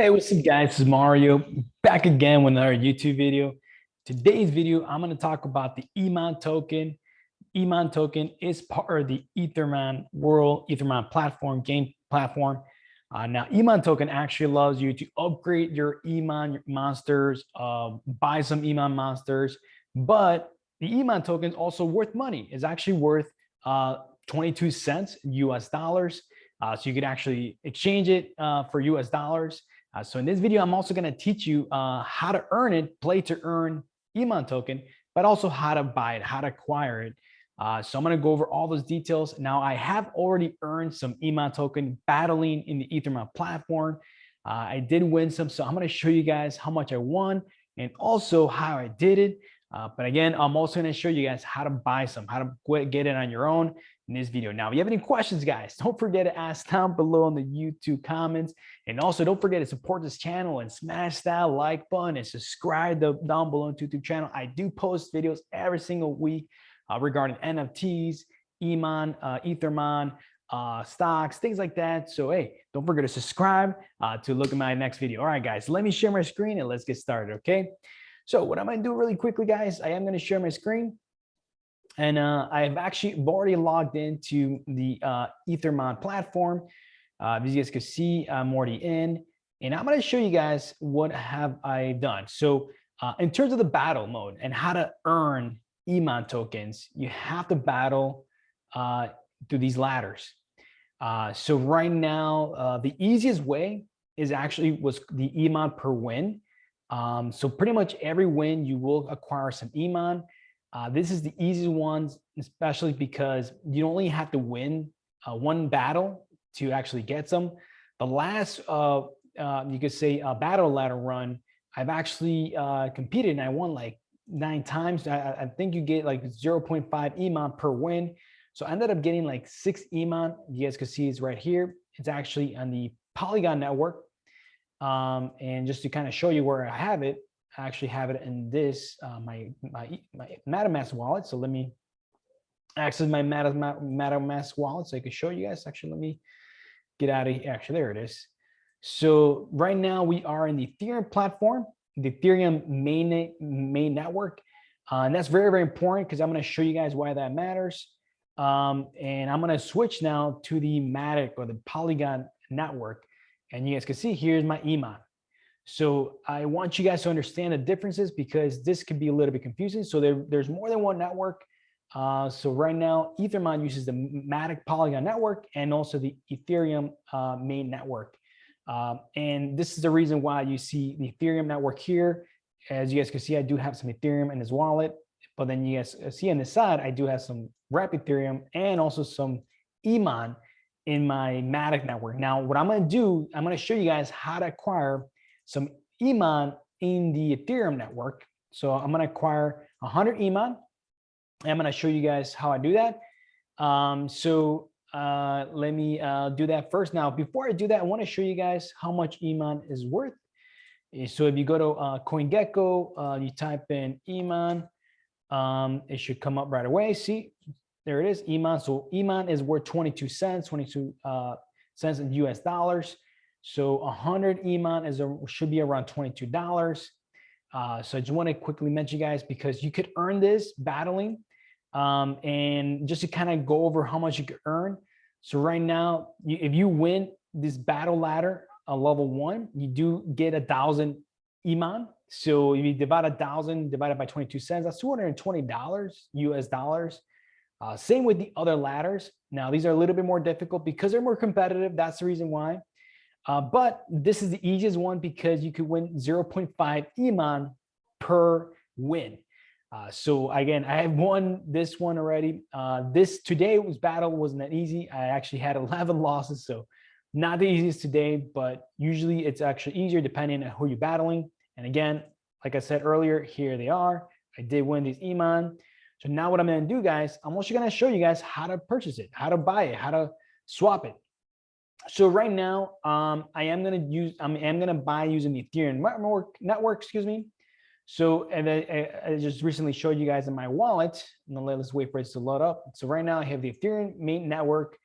Hey, what's up guys? This is Mario back again with another YouTube video. Today's video, I'm going to talk about the Iman token. Iman token is part of the Ethermon world, Ethermon platform, game platform. Uh, now, Iman token actually allows you to upgrade your Iman monsters, uh, buy some Iman monsters, but the Iman token is also worth money. It's actually worth uh, 22 cents US dollars. Uh, so you could actually exchange it uh, for US dollars. Uh, so in this video, I'm also going to teach you uh, how to earn it, play to earn Iman token, but also how to buy it, how to acquire it. Uh, so I'm going to go over all those details. Now, I have already earned some Iman token battling in the Ethermon platform. Uh, I did win some, so I'm going to show you guys how much I won and also how I did it. Uh, but again, I'm also going to show you guys how to buy some, how to get it on your own in this video. Now, if you have any questions, guys, don't forget to ask down below in the YouTube comments. And also don't forget to support this channel and smash that like button and subscribe to, down below to YouTube channel. I do post videos every single week uh, regarding NFTs, Iman, uh, Ethermon, uh, stocks, things like that. So, hey, don't forget to subscribe uh, to look at my next video. All right, guys, let me share my screen and let's get started, okay? So what I'm going to do really quickly, guys, I am going to share my screen. And uh, I've actually already logged into the uh, Ethermon platform. Uh, as you guys can see, I'm already in. And I'm going to show you guys what have I done. So uh, in terms of the battle mode and how to earn Emon tokens, you have to battle uh, through these ladders. Uh, so right now, uh, the easiest way is actually was the Emon per win. Um, so pretty much every win you will acquire some Iman. Uh, this is the easiest ones, especially because you only have to win uh, one battle to actually get some. The last, uh, uh you could say, battle ladder run, I've actually uh, competed and I won like nine times. I, I think you get like 0.5 Iman per win. So I ended up getting like six Iman. You guys can see it's right here. It's actually on the Polygon network. Um, and just to kind of show you where I have it, I actually have it in this, uh, my, my, my MetaMask wallet. So let me access my MetaMask wallet so I can show you guys. Actually, let me get out of here. Actually, there it is. So right now we are in the Ethereum platform, the Ethereum main, main network. Uh, and that's very, very important because I'm going to show you guys why that matters. Um, and I'm going to switch now to the Matic or the Polygon network. And you guys can see here's my Iman. So I want you guys to understand the differences because this could be a little bit confusing. So there, there's more than one network. Uh, so right now, Ethermon uses the Matic Polygon network and also the Ethereum uh, main network. Um, and this is the reason why you see the Ethereum network here. As you guys can see, I do have some Ethereum in this wallet, but then you guys see on the side, I do have some Wrap Ethereum and also some Iman in my Matic network. Now, what I'm going to do, I'm going to show you guys how to acquire some Iman in the Ethereum network. So I'm going to acquire 100 Iman. I'm going to show you guys how I do that. Um, so uh, let me uh, do that first. Now, before I do that, I want to show you guys how much Iman is worth. Eh, so if you go to uh, CoinGecko, uh, you type in Iman, um, it should come up right away. See, there it is, Iman. So Iman is worth 22 cents, 22 uh, cents in US dollars. So 100 Iman is a, should be around $22. Uh, so I just want to quickly mention guys, because you could earn this battling um, and just to kind of go over how much you could earn. So right now, you, if you win this battle ladder a level one, you do get a thousand Iman. So if you divide a thousand divided by 22 cents, that's $220 US dollars. Uh, same with the other ladders. Now, these are a little bit more difficult because they're more competitive. That's the reason why. Uh, but this is the easiest one because you could win 0.5 Iman per win. Uh, so again, I have won this one already. Uh, this today was battle wasn't that easy. I actually had 11 losses, so not the easiest today, but usually it's actually easier depending on who you're battling. And again, like I said earlier, here they are. I did win these Iman. So now what I'm going to do, guys, I'm also going to show you guys how to purchase it, how to buy it, how to swap it. So right now, um, I am going to use, I am going to buy using the Ethereum network, network excuse me. So and I, I, just recently showed you guys in my wallet. And let's wait for it to load up. So right now I have the Ethereum main network.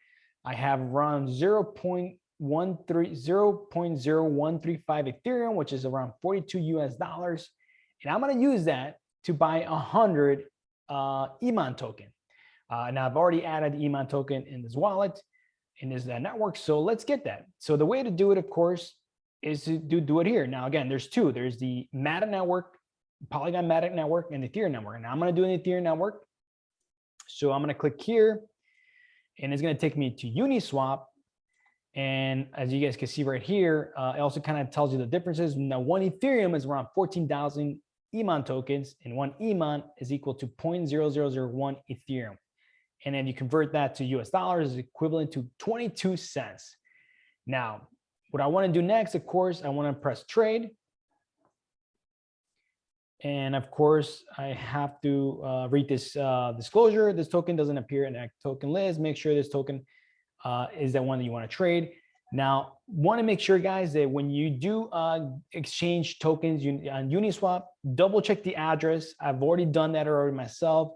I have around 0.0 one three zero point zero one three five Ethereum, which is around 42 US dollars. And I'm gonna use that to buy a hundred uh, Iman token. Uh, now I've already added the Iman token in this wallet, in this uh, network. So let's get that. So the way to do it, of course, is to do, do it here. Now, again, there's two. There's the Matic network, Polygon Matic network, and the Ethereum network. Now I'm going to do an Ethereum network. So I'm going to click here, and it's going to take me to Uniswap. And as you guys can see right here, uh, it also kind of tells you the differences. Now, one Ethereum is around 14,000 EMON tokens, and one EMON is equal to 0.0001 Ethereum. And then you convert that to US dollars is equivalent to 22 cents. Now, what I want to do next, of course, I want to press trade. And of course, I have to uh, read this uh, disclosure. This token doesn't appear in that token list. Make sure this token uh, is the one that you want to trade. Now, want to make sure, guys, that when you do uh, exchange tokens on Uniswap, double check the address. I've already done that already myself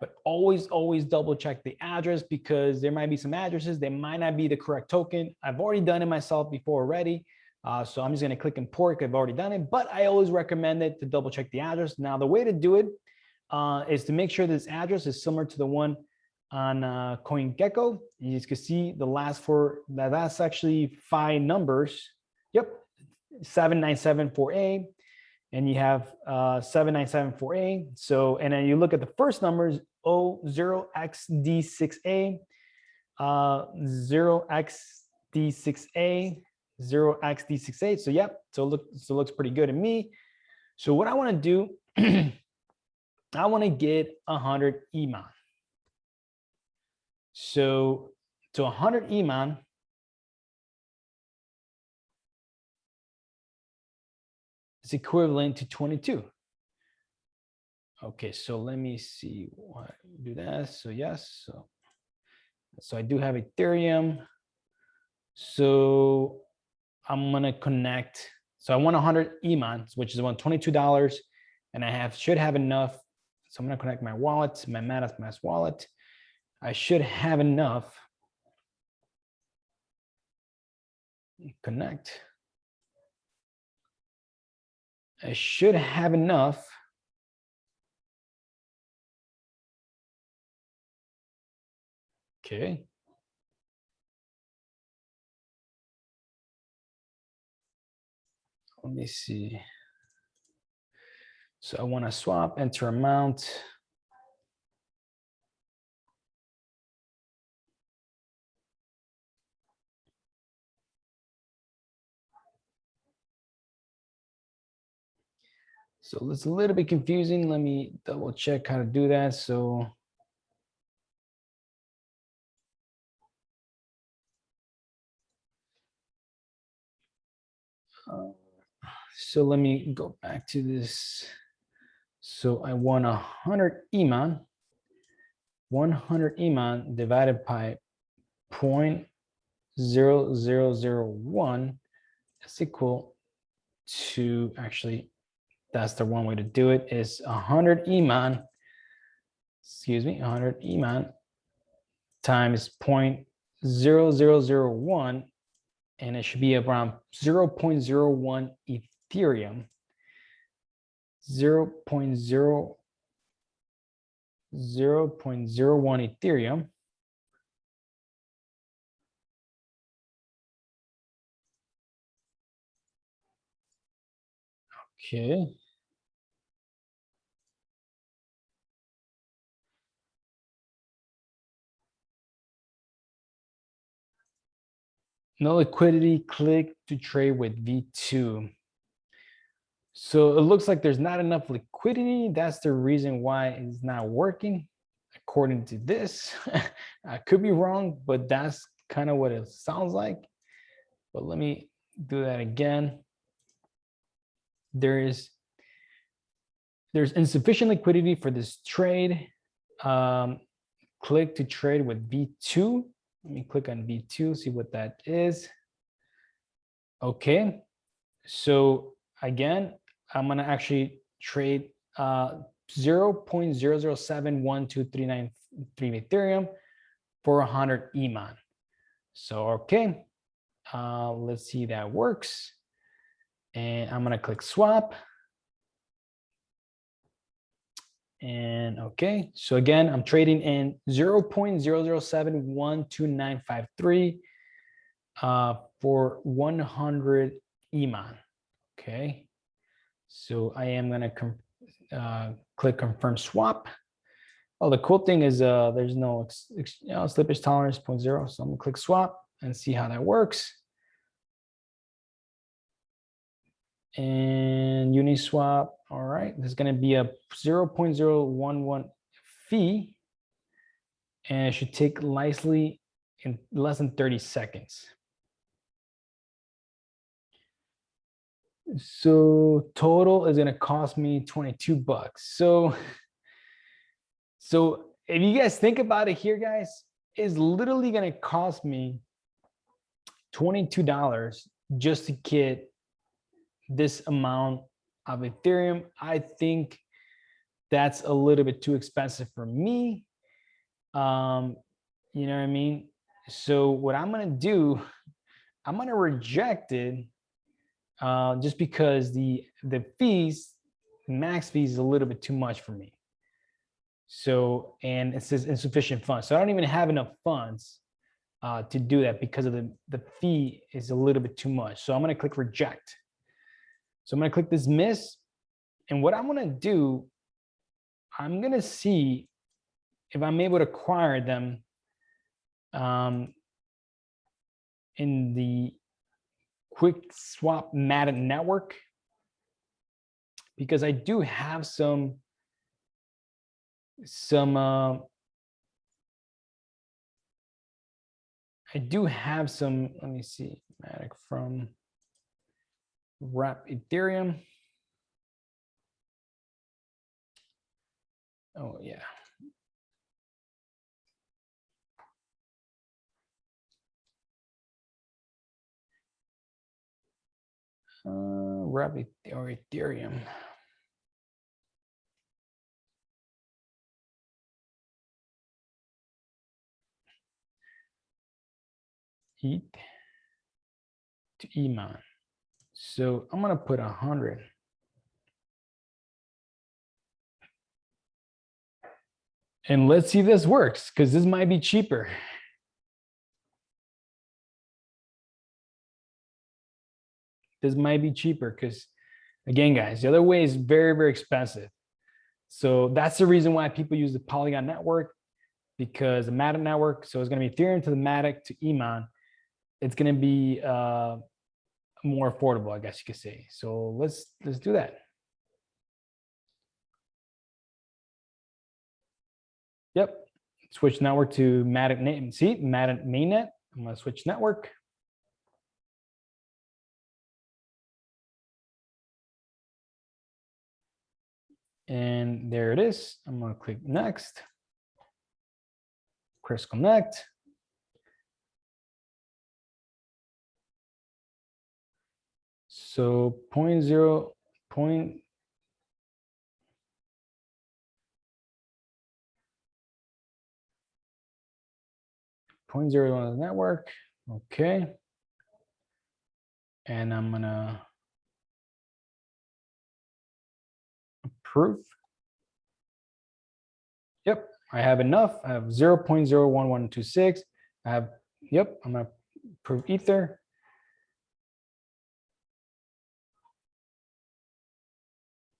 but always, always double check the address because there might be some addresses that might not be the correct token. I've already done it myself before already. Uh, so I'm just going to click import. I've already done it, but I always recommend it to double check the address. Now, the way to do it uh, is to make sure this address is similar to the one on uh, CoinGecko. You can see the last four, that's actually five numbers. Yep, 7974A and you have uh, 7974A. So, and then you look at the first numbers, O0XD6A, uh, 0XD6A, 0xd6a. So, yep, so look, so looks pretty good to me. So what I want to do, I want to get 100 Iman. So to 100 Iman, is equivalent to 22. Okay, so let me see what do that. So yes, so so I do have Ethereum. So I'm gonna connect. So I want 100 Imans, which is about $22, and I have should have enough. So I'm gonna connect my wallet, my MetaMask wallet. I should have enough. Connect. I should have enough. Okay. Let me see. So I want to swap, enter amount. So it's a little bit confusing. Let me double check how to do that. So so let me go back to this. So I want a hundred Iman, 100 Iman divided by point zero zero zero one is equal to actually that's the one way to do it is 100 Iman, excuse me, 100 Iman times 0.0001, and it should be around 0.01 Ethereum, 0 0.0 0.01 Ethereum. Okay. no liquidity, click to trade with V2. So it looks like there's not enough liquidity. That's the reason why it's not working according to this. I could be wrong, but that's kind of what it sounds like. But let me do that again. There is there's insufficient liquidity for this trade. Um, click to trade with V2 let me click on V2, see what that is. Okay, so again, I'm gonna actually trade uh, 0.00712393 Ethereum for 100 Iman. So, okay, Uh, let's see that works. And I'm going to click swap. And okay, so again, I'm trading in 0 0.0071293 uh, for 100 EMAN. Okay, so I am going to uh, click confirm swap. Oh, the cool thing is uh, there's no you know, slippage tolerance 0.0. So I'm gonna click swap and see how that works. And Uniswap, all right, there's gonna be a 0.011 fee and it should take nicely in less than 30 seconds. So total is gonna cost me 22 bucks. So so if you guys think about it here, guys, is literally going to cost me $22 just to get this amount of Ethereum. I think that's a little bit too expensive for me. Um, you know what I mean? So what I'm going to do, I'm going to reject it uh, just because the, the fees, max fees is a little bit too much for me. So, and it says insufficient funds. So I don't even have enough funds uh, to do that because of the, the fee is a little bit too much. So I'm going to click reject. So I'm going to click this miss. And what I'm going to do, I'm going to see if I'm able to acquire them um, in the QuickSwap Matic network because I do have some some uh, I do have some, let me see, Matic from Wrap Ethereum. Oh, yeah. Uh, Wrap or Ethereum. ETH to EMAN. So I'm going to put a 100. And let's see if this works because this might be cheaper. This might be cheaper because again, guys, the other way is very, very expensive. So that's the reason why people use the Polygon network because the Matic network, so it's going to be Ethereum to the Matic to EMAN it's going to be uh, more affordable, I guess you could say. So let's let's do that. Yep, switch network to Matic name. See, Matic mainnet. I'm going to switch network. And there it is. I'm going to click next. Press connect. So point zero point point zero the network. Okay. And I'm gonna approve. Yep, I have enough. I have 0 0.01126. I have, yep, I'm gonna prove Ether.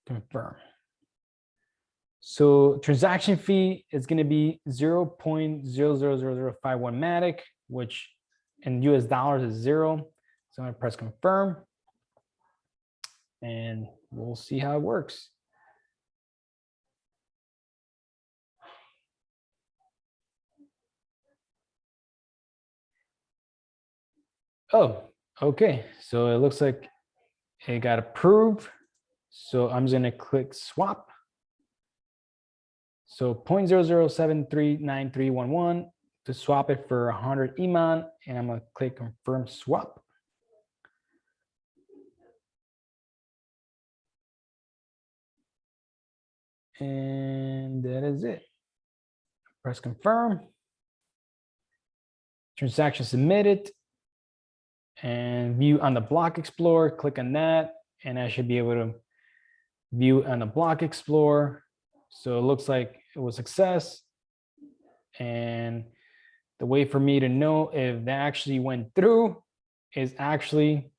confirm. So transaction fee is going to be 0 0.00051 Matic, which in US dollars is zero. So I'm going to press confirm and we'll see how it works. Oh, okay. So it looks like it got approved. So I'm just going to click swap. So 0.00739311 to swap it for 100 EMAN, and I'm going to click confirm swap. And that is it. Press confirm. Transaction submitted. And view on the block explorer, click on that, and I should be able to view on the block explorer. So it looks like it was success. And the way for me to know if that actually went through is actually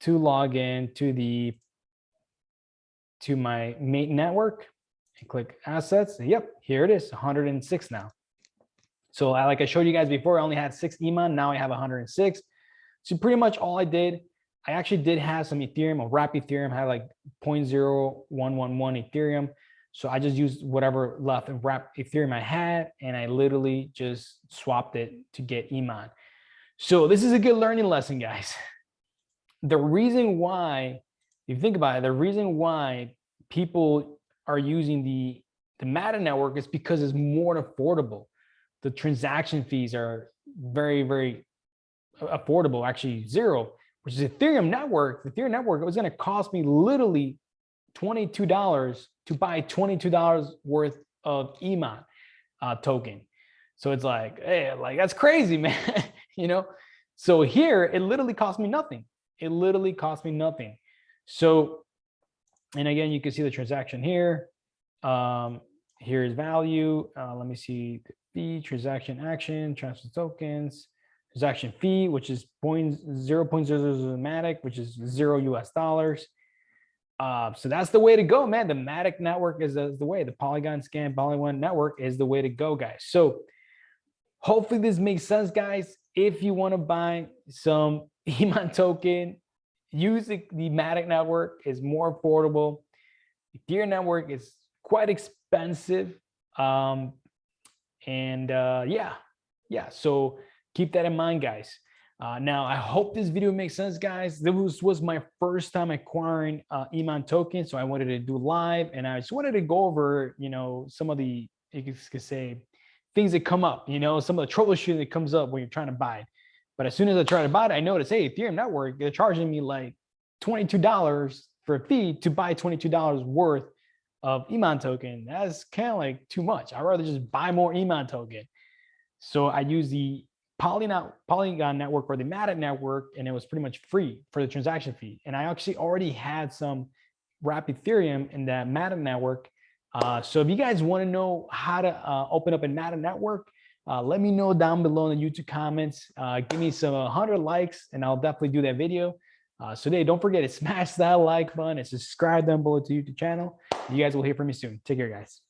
to log in to the to my main network and click assets. Yep, here it is, 106 now. So I, like I showed you guys before, I only had six EMAN, now I have 106. So pretty much all I did, I actually did have some Ethereum, a wrap Ethereum, had like 0.0111 Ethereum. So I just used whatever left of wrap Ethereum I had, and I literally just swapped it to get Iman. So this is a good learning lesson, guys. The reason why, if you think about it, the reason why people are using the, the MATA network is because it's more affordable. The transaction fees are very, very affordable, actually zero, which is Ethereum network. The Ethereum network, it was going to cost me literally $22 to buy $22 worth of Iman uh, token. So it's like, hey, like that's crazy, man. you know? So here it literally cost me nothing. It literally cost me nothing. So, and again, you can see the transaction here. Um, here's value. Uh, let me see the transaction action, transfer tokens, transaction fee, which is point zero point zero zero matic, which is zero US dollars. Uh, so that's the way to go, man. The Matic network is the, the way. The Polygon Scan Polygon network is the way to go, guys. So hopefully this makes sense, guys. If you want to buy some Iman token, use the, the Matic network. is more affordable. Ethereum network is quite expensive. Um, and uh, yeah, yeah. So keep that in mind, guys. Uh, now, I hope this video makes sense, guys. This was, my first time acquiring uh, Iman token, so I wanted to do live, and I just wanted to go over, you know, some of the, you could say, things that come up, you know, some of the troubleshooting that comes up when you're trying to buy it. But as soon as I try to buy it, I noticed, hey, Ethereum network, they're charging me like $22 for a fee to buy $22 worth of Iman token. That's kind of like too much. I'd rather just buy more Iman token. So I use the Polygon, network or the Matic network, and it was pretty much free for the transaction fee. And I actually already had some wrap Ethereum in that Matic network. Uh, so if you guys want to know how to uh, open up a Matic network, uh, let me know down below in the YouTube comments. Uh, give me some 100 likes, and I'll definitely do that video. Uh, so today, don't forget to smash that like button and subscribe down below to YouTube channel. You guys will hear from me soon. Take care, guys.